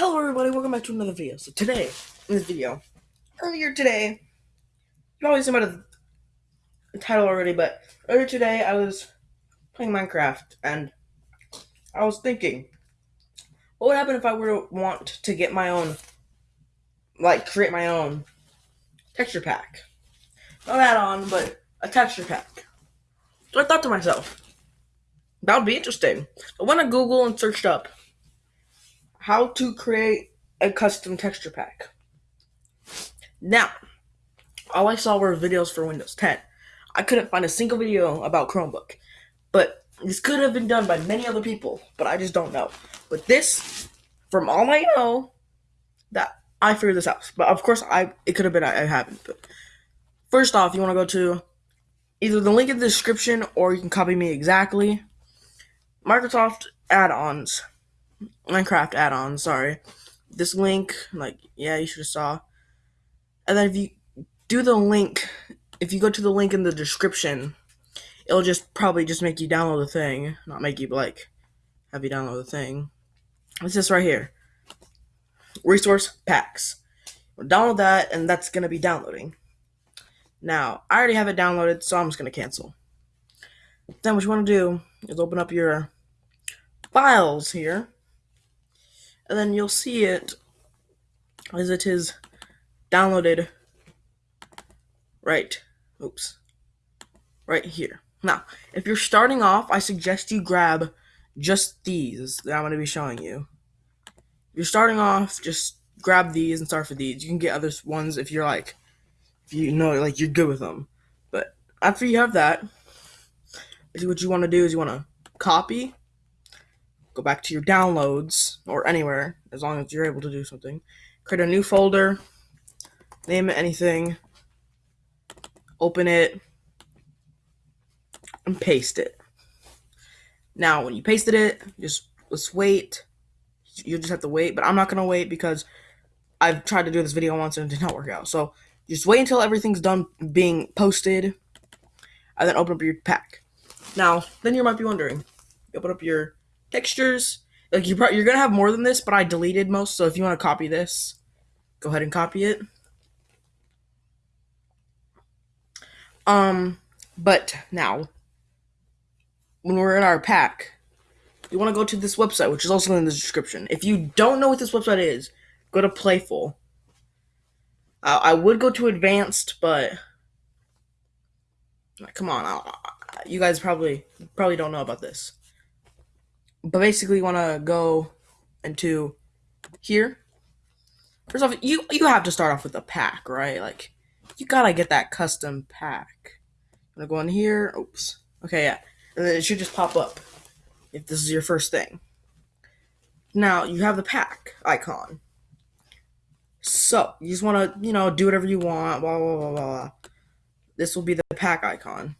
Hello everybody, welcome back to another video. So today, in this video, earlier today, you probably seen by the, title already, but earlier today I was playing Minecraft and I was thinking, what would happen if I were to want to get my own, like create my own texture pack? Not add-on, but a texture pack. So I thought to myself, that would be interesting. I went to Google and searched up how to create a custom texture pack. Now, all I saw were videos for Windows 10. I couldn't find a single video about Chromebook. But this could have been done by many other people, but I just don't know. But this, from all I know, that I figured this out. But of course, I it could have been I, I haven't. But first off, you want to go to either the link in the description or you can copy me exactly. Microsoft add-ons. Minecraft add-on, sorry. This link, like, yeah, you should have saw. And then if you do the link, if you go to the link in the description, it'll just probably just make you download the thing. Not make you, like, have you download the thing. It's this right here. Resource packs. download that, and that's going to be downloading. Now, I already have it downloaded, so I'm just going to cancel. Then what you want to do is open up your files here and then you'll see it as it is downloaded right oops right here. Now if you're starting off i suggest you grab just these that i'm going to be showing you. If you're starting off just grab these and start for these. You can get other ones if you're like if you know like you're good with them. But after you have that what you want to do is you want to copy go back to your downloads or anywhere as long as you're able to do something. Create a new folder, name it anything, open it, and paste it. Now, when you pasted it, just let's wait. You just have to wait, but I'm not gonna wait because I've tried to do this video once and it did not work out. So just wait until everything's done being posted, and then open up your pack. Now, then you might be wondering, open up your textures. Like you you're gonna have more than this, but I deleted most. So if you want to copy this, go ahead and copy it. Um, but now when we're in our pack, you want to go to this website, which is also in the description. If you don't know what this website is, go to Playful. Uh, I would go to Advanced, but come on, I, you guys probably probably don't know about this but basically you want to go into here. First off, you you have to start off with a pack, right? Like you gotta get that custom pack. I'm gonna go in here. Oops. Okay, yeah. And then it should just pop up if this is your first thing. Now you have the pack icon. So you just want to, you know, do whatever you want. Blah blah blah blah. This will be the pack icon.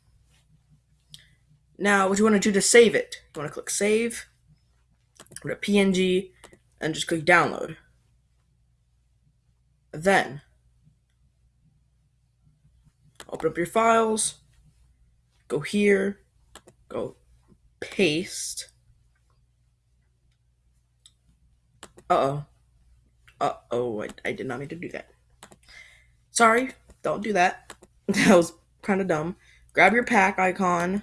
Now, what you want to do to save it? You want to click save go to PNG, and just click download. Then, open up your files, go here, go paste. Uh-oh. Uh-oh, I, I did not need to do that. Sorry, don't do that. that was kind of dumb. Grab your pack icon,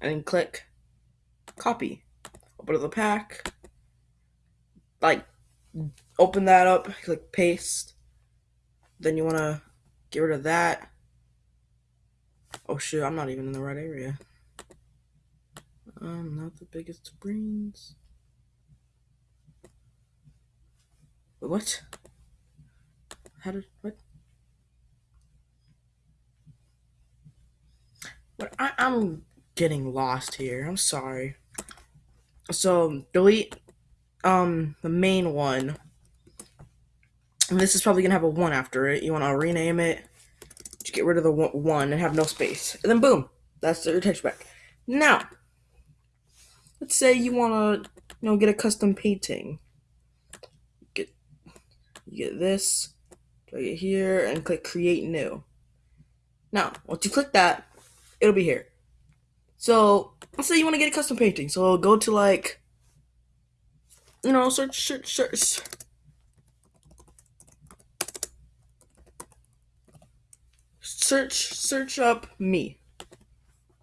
and then click copy open up the pack, like open that up, click paste. Then you want to get rid of that. Oh shit, I'm not even in the right area. I'm not the biggest brains. What? How did what? What? I, I'm getting lost here. I'm sorry so delete um the main one. And this is probably gonna have a one after it. You want to rename it. Just get rid of the one and have no space, and then boom, that's your text back. Now, let's say you want to, you know, get a custom painting. Get, you get this, drag it here, and click Create New. Now, once you click that, it'll be here. So let's say you want to get a custom painting. So go to like you know, search, search, search. Search, search up me.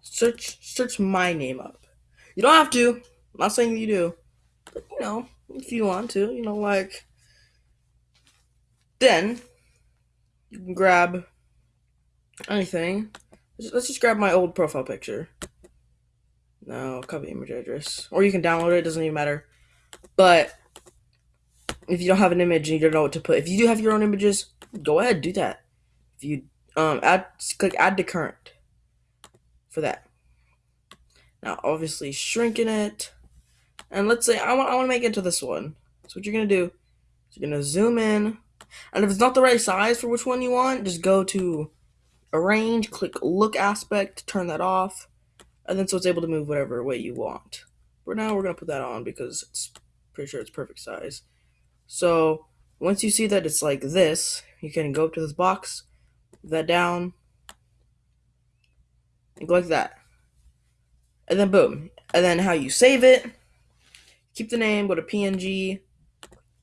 Search, search my name up. You don't have to. I'm not saying you do, but you know, if you want to, you know, like. Then you can grab anything. Let's just grab my old profile picture. No, copy image address. Or you can download it, it doesn't even matter. But if you don't have an image and you don't know what to put, if you do have your own images, go ahead, do that. If you um add click add to current for that. Now obviously shrinking it. And let's say I want I want to make it to this one. So what you're gonna do is you're gonna zoom in. And if it's not the right size for which one you want, just go to arrange, click lock aspect, turn that off, and then so it's able to move whatever way you want. For now, we're gonna put that on because it's pretty sure it's perfect size. So once you see that it's like this, you can go up to this box, that down, and go like that. And then boom. And then how you save it, keep the name, go to PNG,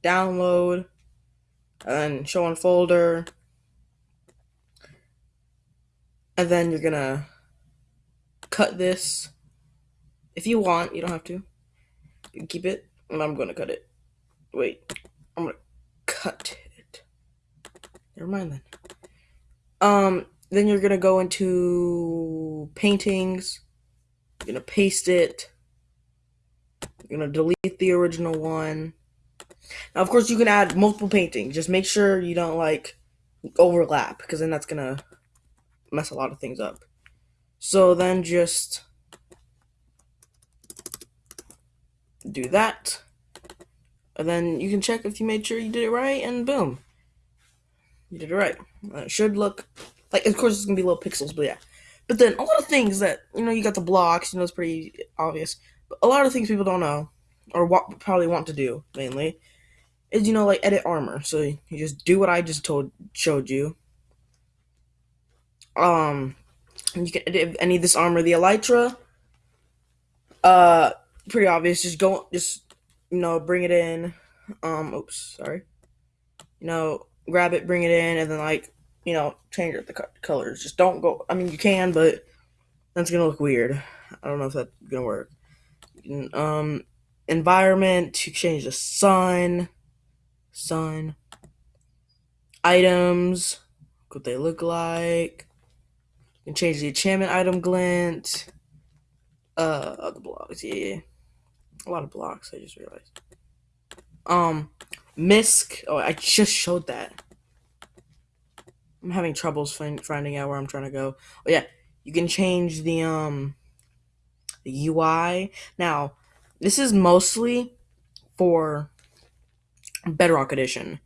download, and then show on folder. And then you're gonna cut this. If you want, you don't have to. You keep it, and I'm gonna cut it. Wait, I'm gonna cut it. Never mind then. Um, then you're gonna go into paintings. You're gonna paste it. You're gonna delete the original one. Now, of course, you can add multiple paintings. Just make sure you don't like overlap, because then that's gonna mess a lot of things up. So then just do that. And then you can check if you made sure you did it right, and boom. You did it right. It should look like, of course, it's gonna be little pixels, but yeah. But then a lot of things that you know, you got the blocks. You know, it's pretty obvious. But a lot of things people don't know, or what probably want to do mainly, is you know like edit armor. So you just do what I just told showed you. Um, you can edit any of this armor. The elytra, uh, pretty obvious. Just go, just you know, bring it in. Um, oops, sorry. You know, grab it, bring it in, and then like you know, change the colors. Just don't go. I mean, you can, but that's gonna look weird. I don't know if that's gonna work. Um, environment to change the sun, sun, items, what they look like. You can change the enchantment item glint. Uh, other blocks, yeah, a lot of blocks. I just realized. Um, misc. Oh, I just showed that. I'm having troubles find, finding out where I'm trying to go. Oh yeah, you can change the um the UI. Now, this is mostly for Bedrock Edition.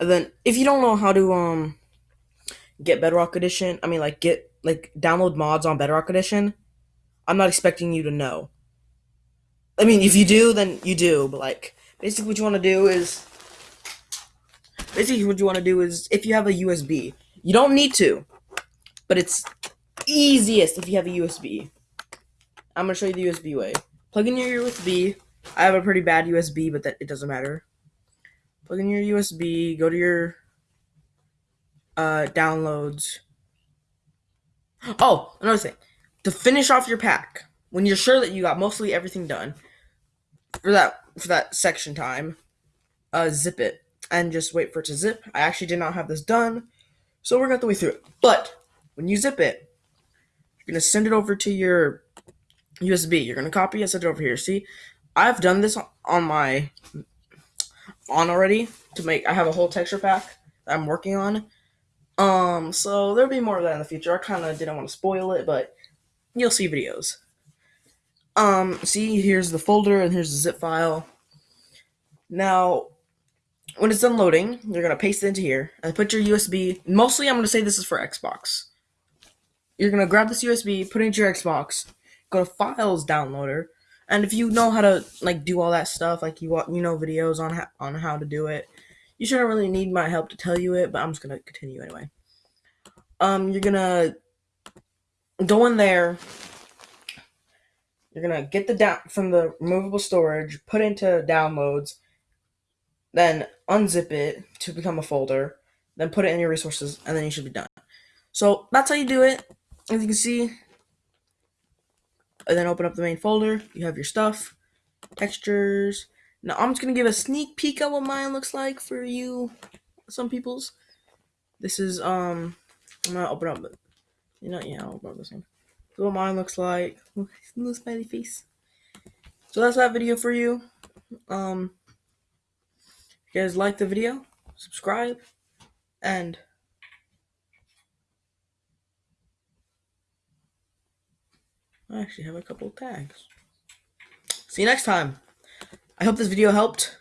And then if you don't know how to um get Bedrock Edition, I mean like get like download mods on Bedrock Edition, I'm not expecting you to know. I mean, if you do, then you do, but like basically what you want to do is basically what you want to do is if you have a USB, you don't need to, but it's easiest if you have a USB. I'm gonna show you the USB way. Plug in your USB. I have a pretty bad USB, but that it doesn't matter. Plug in your USB. Go to your uh, downloads. Oh, another thing. To finish off your pack, when you're sure that you got mostly everything done for that for that section time, uh, zip it and just wait for it to zip. I actually did not have this done, so we're gonna have to wait through it. But when you zip it, you're gonna send it over to your USB. You're gonna copy and send it over here. See, I've done this on my on already to make. I have a whole texture pack that I'm working on. Um, so there'll be more of that in the future. I kind of didn't want to spoil it, but you'll see videos. Um, see, here's the folder and here's the zip file. Now, when it's done loading, you're gonna paste it into here and put your USB. Mostly, I'm gonna say this is for Xbox. You're gonna grab this USB, put it into your Xbox, go to Files Downloader, and if you know how to like do all that stuff, like you you know videos on on how to do it, you shouldn't really need my help to tell you it. But I'm just gonna continue anyway. Um, you're gonna go in there you're gonna get the down from the removable storage, put into downloads, then unzip it to become a folder, then put it in your resources, and then you should be done. So that's how you do it. As you can see, and then open up the main folder. You have your stuff, textures. Now I'm just gonna give a sneak peek at what mine looks like for you, some people's. This is um, I'm gonna open up, but you know, yeah, I'll open up this one. So what mine looks like. Little smiley face. So that's that video for you. Um, if you guys like the video, subscribe, and I actually have a couple tags. See you next time. I hope this video helped.